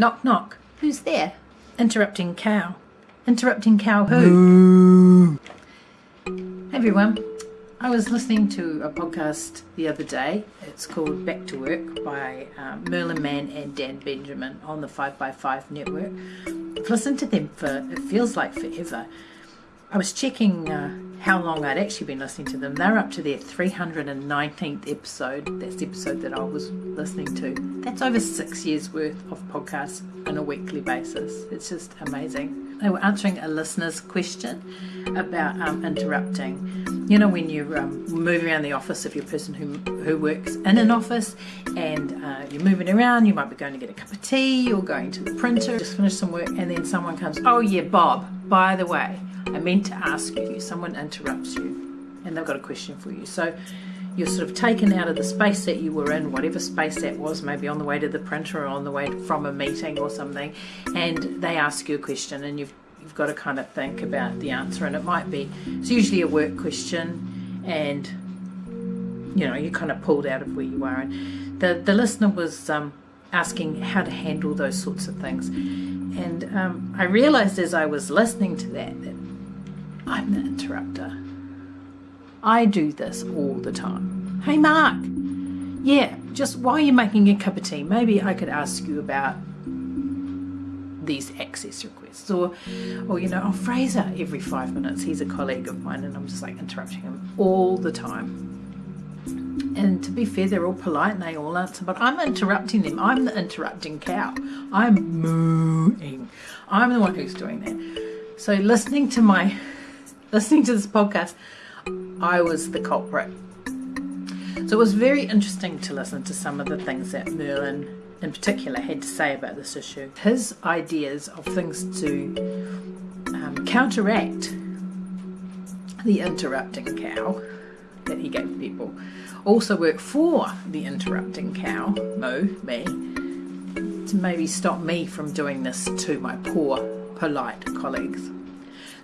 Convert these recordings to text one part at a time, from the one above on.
Knock, knock. Who's there? Interrupting cow. Interrupting cow who? Hey everyone. I was listening to a podcast the other day. It's called Back to Work by um, Merlin Mann and Dan Benjamin on the 5by5 network. I've listened to them for, it feels like forever. I was checking uh, how long I'd actually been listening to them. They're up to their 319th episode. That's the episode that I was listening to. That's over six years worth of podcasts on a weekly basis. It's just amazing. They were answering a listener's question about um, interrupting. You know, when you're um, moving around the office, if you're a person who, who works in an office and uh, you're moving around, you might be going to get a cup of tea or going to the printer, just finish some work, and then someone comes, Oh, yeah, Bob, by the way, I meant to ask you, someone interrupts you and they've got a question for you. So you're sort of taken out of the space that you were in, whatever space that was, maybe on the way to the printer or on the way from a meeting or something, and they ask you a question and you've you've got to kind of think about the answer and it might be it's usually a work question and you know you're kind of pulled out of where you are and the the listener was um, asking how to handle those sorts of things and um, I realized as I was listening to that that I'm the interrupter. I do this all the time. Hey, Mark. Yeah, just while you're making a cup of tea, maybe I could ask you about these access requests. Or or you know oh Fraser every five minutes he's a colleague of mine and I'm just like interrupting him all the time. And to be fair they're all polite and they all answer but I'm interrupting them. I'm the interrupting cow. I'm mooing. I'm the one who's doing that. So listening to my listening to this podcast, I was the culprit. So it was very interesting to listen to some of the things that Merlin in particular had to say about this issue. His ideas of things to um, counteract the interrupting cow that he gave people also work for the interrupting cow, Moo, me, to maybe stop me from doing this to my poor, polite colleagues.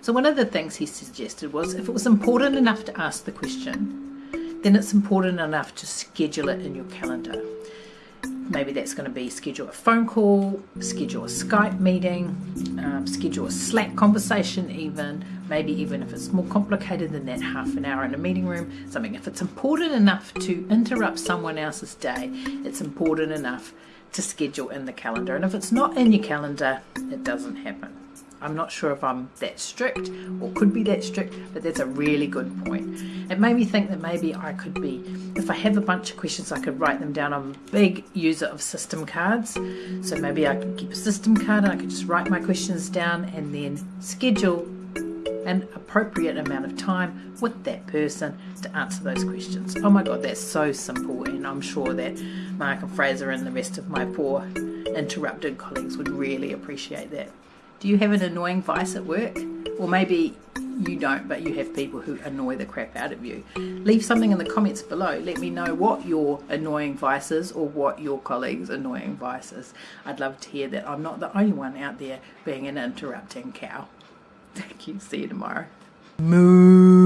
So one of the things he suggested was if it was important enough to ask the question, then it's important enough to schedule it in your calendar. Maybe that's going to be schedule a phone call, schedule a Skype meeting, um, schedule a Slack conversation, even maybe even if it's more complicated than that, half an hour in a meeting room, something. If it's important enough to interrupt someone else's day, it's important enough to schedule in the calendar. And if it's not in your calendar, it doesn't happen. I'm not sure if I'm that strict or could be that strict, but that's a really good point. It made me think that maybe I could be, if I have a bunch of questions, I could write them down. I'm a big user of system cards, so maybe I could keep a system card and I could just write my questions down and then schedule an appropriate amount of time with that person to answer those questions. Oh my god, that's so simple, and I'm sure that Mark and Fraser and the rest of my poor interrupted colleagues would really appreciate that. Do you have an annoying vice at work? Or maybe you don't, but you have people who annoy the crap out of you. Leave something in the comments below. Let me know what your annoying vice is or what your colleagues' annoying vice is. I'd love to hear that I'm not the only one out there being an interrupting cow. Thank you. See you tomorrow. Moo.